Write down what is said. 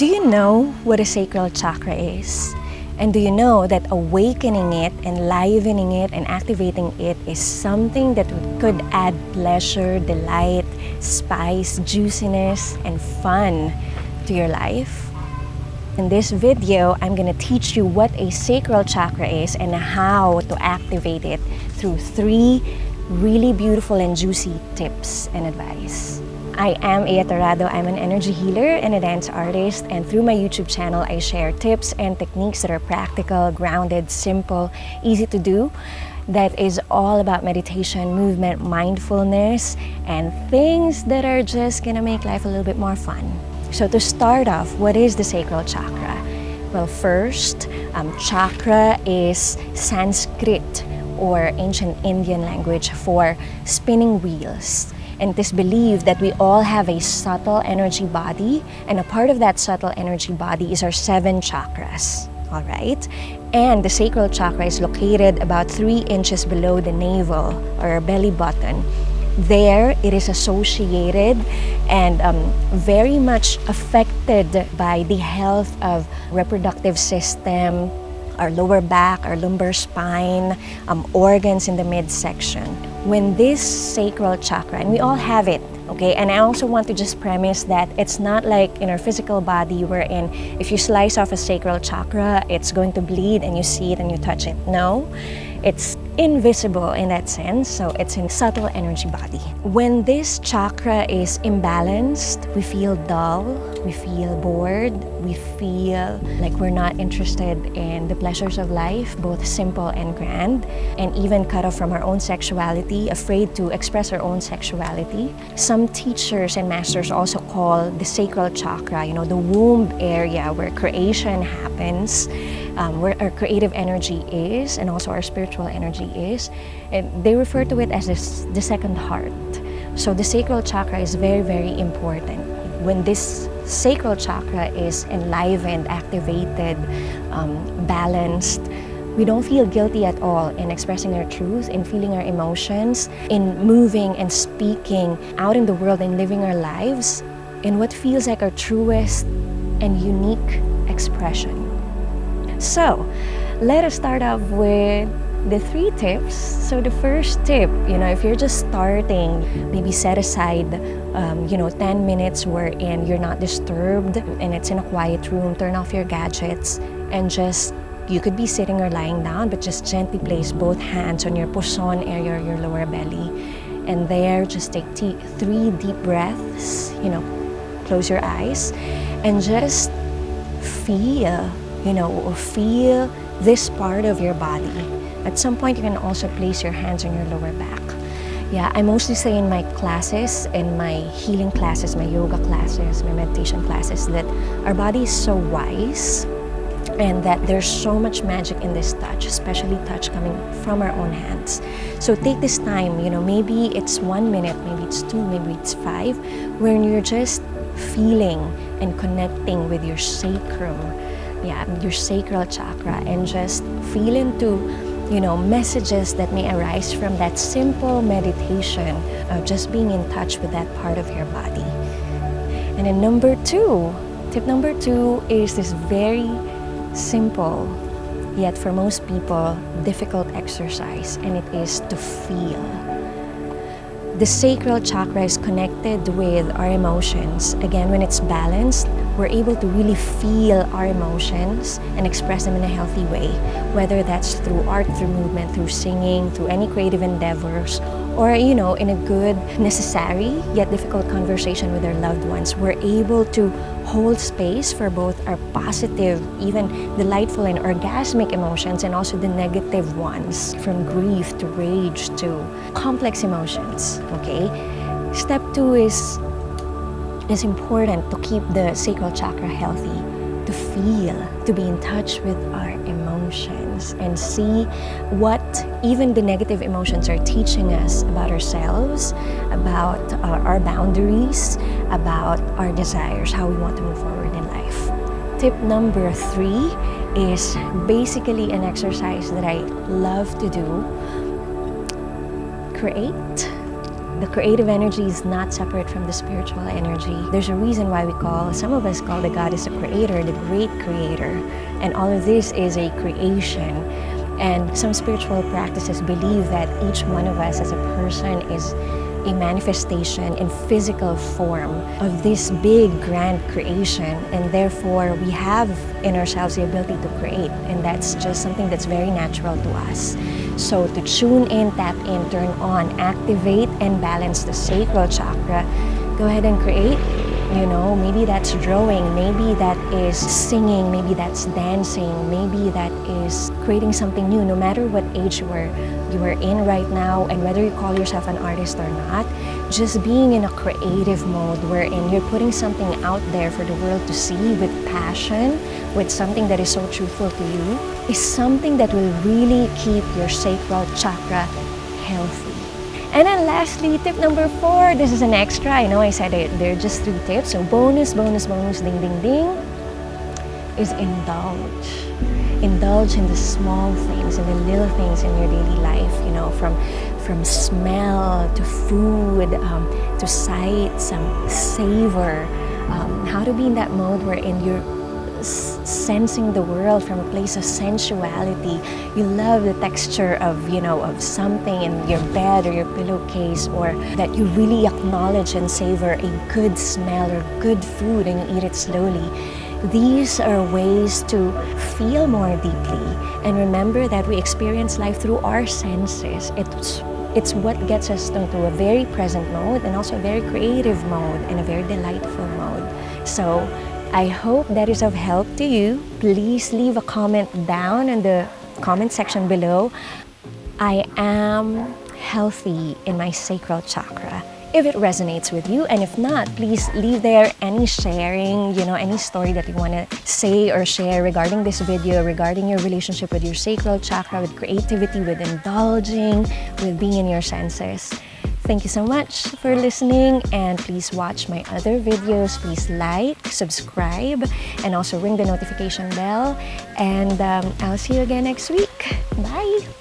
Do you know what a sacral chakra is? And do you know that awakening it, enlivening it, and activating it is something that could add pleasure, delight, spice, juiciness, and fun to your life? In this video, I'm going to teach you what a sacral chakra is and how to activate it through three really beautiful and juicy tips and advice. I am Ea Torrado. I'm an energy healer and a dance artist and through my YouTube channel I share tips and techniques that are practical, grounded, simple, easy to do that is all about meditation, movement, mindfulness, and things that are just gonna make life a little bit more fun. So to start off, what is the sacral chakra? Well, first, um, chakra is Sanskrit or ancient Indian language for spinning wheels. And it is believed that we all have a subtle energy body, and a part of that subtle energy body is our seven chakras. All right? And the sacral chakra is located about three inches below the navel or belly button. There, it is associated and um, very much affected by the health of reproductive system, our lower back, our lumbar spine, um, organs in the midsection. When this sacral chakra, and we all have it, okay? And I also want to just premise that it's not like in our physical body wherein if you slice off a sacral chakra, it's going to bleed and you see it and you touch it. No, it's invisible in that sense, so it's in subtle energy body. When this chakra is imbalanced, we feel dull, we feel bored, we feel like we're not interested in the pleasures of life, both simple and grand, and even cut off from our own sexuality, afraid to express our own sexuality. Some teachers and masters also call the sacral chakra, you know, the womb area where creation happens, um, where our creative energy is, and also our spiritual energy is. And they refer to it as this, the second heart. So the sacral chakra is very, very important. When this sacral chakra is enlivened, activated, um, balanced, we don't feel guilty at all in expressing our truth, in feeling our emotions, in moving and speaking out in the world and living our lives in what feels like our truest and unique expression. So, let us start off with the three tips. So the first tip, you know, if you're just starting, maybe set aside, um, you know, 10 minutes wherein you're not disturbed and it's in a quiet room, turn off your gadgets and just, you could be sitting or lying down, but just gently place both hands on your puson area or your lower belly. And there, just take three deep breaths, you know, close your eyes and just feel, you know, feel this part of your body at some point, you can also place your hands on your lower back. Yeah, I mostly say in my classes, in my healing classes, my yoga classes, my meditation classes, that our body is so wise and that there's so much magic in this touch, especially touch coming from our own hands. So take this time, you know, maybe it's one minute, maybe it's two, maybe it's five, when you're just feeling and connecting with your sacrum, yeah, your sacral chakra, and just feel into you know, messages that may arise from that simple meditation of just being in touch with that part of your body. And then number two, tip number two is this very simple, yet for most people, difficult exercise, and it is to feel. The sacral chakra is connected with our emotions. Again, when it's balanced, we're able to really feel our emotions and express them in a healthy way, whether that's through art, through movement, through singing, through any creative endeavors, or, you know, in a good, necessary, yet difficult conversation with our loved ones. We're able to hold space for both our positive, even delightful and orgasmic emotions, and also the negative ones, from grief to rage to complex emotions, okay? Step two is it's important to keep the sacral chakra healthy, to feel, to be in touch with our emotions and see what even the negative emotions are teaching us about ourselves, about our, our boundaries, about our desires, how we want to move forward in life. Tip number three is basically an exercise that I love to do. Create the creative energy is not separate from the spiritual energy. There's a reason why we call, some of us call the goddess a creator, the great creator. And all of this is a creation. And some spiritual practices believe that each one of us as a person is a manifestation in physical form of this big grand creation and therefore we have in ourselves the ability to create and that's just something that's very natural to us. So to tune in, tap in, turn on, activate and balance the sacral chakra, go ahead and create you know, maybe that's drawing, maybe that is singing, maybe that's dancing, maybe that is creating something new, no matter what age you are, you are in right now and whether you call yourself an artist or not, just being in a creative mode wherein you're putting something out there for the world to see with passion, with something that is so truthful to you, is something that will really keep your sacral chakra healthy. And then lastly, tip number four, this is an extra. I know I said it, they're just three tips. So bonus, bonus, bonus, ding, ding, ding, is indulge. Indulge in the small things and the little things in your daily life, you know, from from smell to food um, to sight, some savor. Um, how to be in that mode wherein you're sensing the world from a place of sensuality. You love the texture of, you know, of something in your bed or your pillowcase or that you really acknowledge and savor a good smell or good food and you eat it slowly. These are ways to feel more deeply and remember that we experience life through our senses. It's it's what gets us into a very present mode and also a very creative mode and a very delightful mode. So I hope that is of help to you. Please leave a comment down in the comment section below. I am healthy in my sacral chakra if it resonates with you and if not please leave there any sharing you know any story that you want to say or share regarding this video regarding your relationship with your sacral chakra with creativity with indulging with being in your senses Thank you so much for listening and please watch my other videos. Please like, subscribe, and also ring the notification bell. And um, I'll see you again next week. Bye!